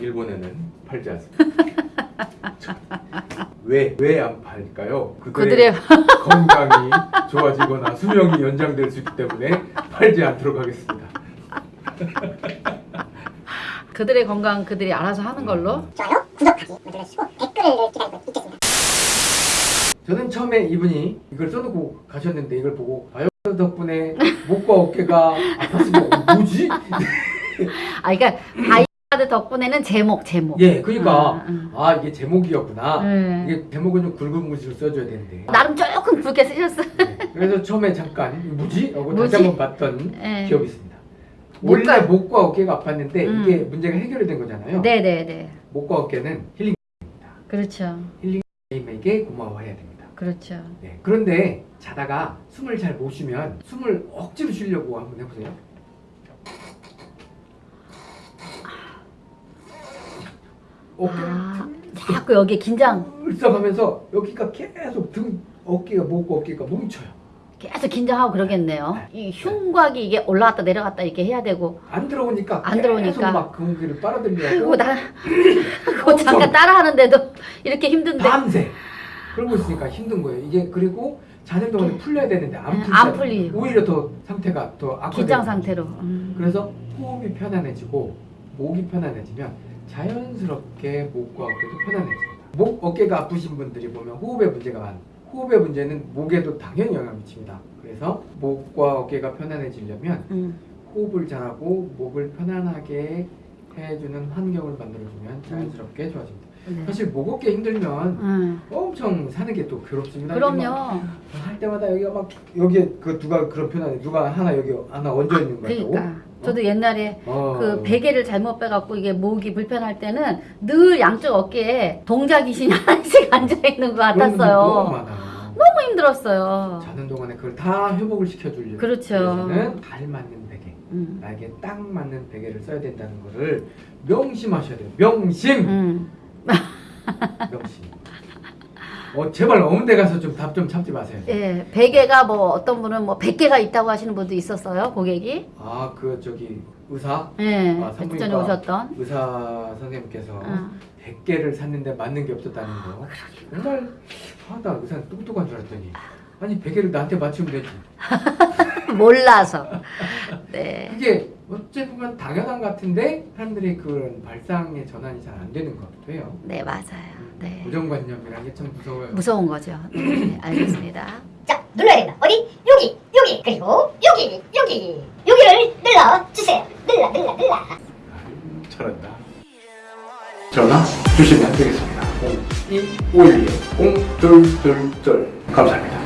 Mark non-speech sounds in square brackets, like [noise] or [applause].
일본에는 팔지 않습니다. 왜 왜 안 팔까요? 그들의 [laughs] 건강이 좋아지거나 수명이 연장될 수 있기 때문에 팔지 않도록 하겠습니다. [laughs] 그들의 건강 그들이 알아서 하는 걸로. 좋아요, 구독하기 눌러주시고 댓글을 기다리고 있겠습니다. 저는 처음에 이분이 이걸 써놓고 가셨는데 이걸 보고 아유 덕분에 목과 어깨가 아팠으면 뭐지? [laughs] 아, 그러니까 바이오가드 덕분에는 제목, 제목. 예, 그러니까 아, 아. 아 이게 제목이었구나. 네. 이게 제목은 좀 굵은 글씨로 써줘야 되는데. 나름 조금 굵게 쓰셨어요. 네. 그래서 처음에 잠깐 뭐지? 하고 뭐지? 다시 한번 봤던 네. 기억이 있습니다. 원래 목과 어깨가 아팠는데 음. 이게 문제가 해결이 된 거잖아요. 네네네. 목과 어깨는 힐링입니다. 그렇죠. 님에게 고마워해야 됩니다. 그렇죠. 네. 그런데 자다가 숨을 잘 못 쉬면 숨을 억지로 쉬려고 한번 해보세요. 어깨 아, 자꾸 여기 긴장, 울썩하면서 여기가 계속 등 어깨가 목과 어깨가 뭉쳐요. 계속 긴장하고 그러겠네요. 이 흉곽이 이게 올라갔다 내려갔다 이렇게 해야 되고. 안 들어오니까 안 들어오니까. 막 공기를 빨아들여서 아이고, 나, [laughs] 그거 잠깐 따라 하는데도 이렇게 힘든데. 밤새 그러고 있으니까 힘든 거예요. 이게 그리고 자는 동안에 풀려야 되는데 안 음, 풀리죠. 안. 오히려 더 상태가 더 악화되고 긴장 상태로. 음. 그래서 호흡이 편안해지고 목이 편안해지면 자연스럽게 목과 어깨도 편안해집니다. 목 어깨가 아프신 분들이 보면 호흡에 문제가 많. 호흡의 문제는 목에도 당연히 영향을 미칩니다. 그래서 목과 어깨가 편안해지려면 음. 호흡을 잘하고 목을 편안하게 해주는 환경을 만들어주면 자연스럽게 좋아집니다. 네. 사실 목 어깨 힘들면 음. 엄청 사는 게 또 괴롭습니다. 그럼요. 막할 때마다 여기가 막 여기에 그 누가 그런 표현하네 누가 하나 여기 하나 얹어 있는 거 같다고. 그러니까 저도 옛날에 어. 그 베개를 잘못 빼갖고 이게 목이 불편할 때는 늘 양쪽 어깨에 동자 귀신이 [laughs] 하나씩 앉아 있는 것 같았어요. 너무 힘들었어요. 자는 동안에 그걸 다 회복을 시켜주려면 그렇죠. 잘 맞는 베개, 음. 나에게 딱 맞는 베개를 써야 된다는 거를 명심하셔야 돼요. 명심, 음. [laughs] 어 제발 어문대 가서 좀 답 좀 참지 마세요. 예, 베개가 뭐 어떤 분은 뭐 100개가 있다고 하시는 분도 있었어요, 고객이. 아 그 저기 의사 예, 아, 전에 오셨던. 의사 선생님께서 어. 100개를 샀는데 맞는 게 없었다는 거. 정말 아, 나 의사 똑똑한 줄 알았더니 아니 100개를 나한테 맞추면 되지. [laughs] 몰라서. [laughs] 네. 그게 어찌 보면 당연한 것 같은데 사람들이 그런 발상의 전환이 잘 안 되는 것 같아요. 음, 네, 맞아요. 네. 고정관념이라는 게 참 무서워요. 무서운 거죠. 네, [laughs] 알겠습니다. 자, 눌러야 된다. 어디? 여기, 여기, 그리고 여기, 여기, 여기를 눌러주세요. 눌러, 눌러, 눌러. 잘한다. 전화 주시면 되겠습니다. 0251 0222 감사합니다.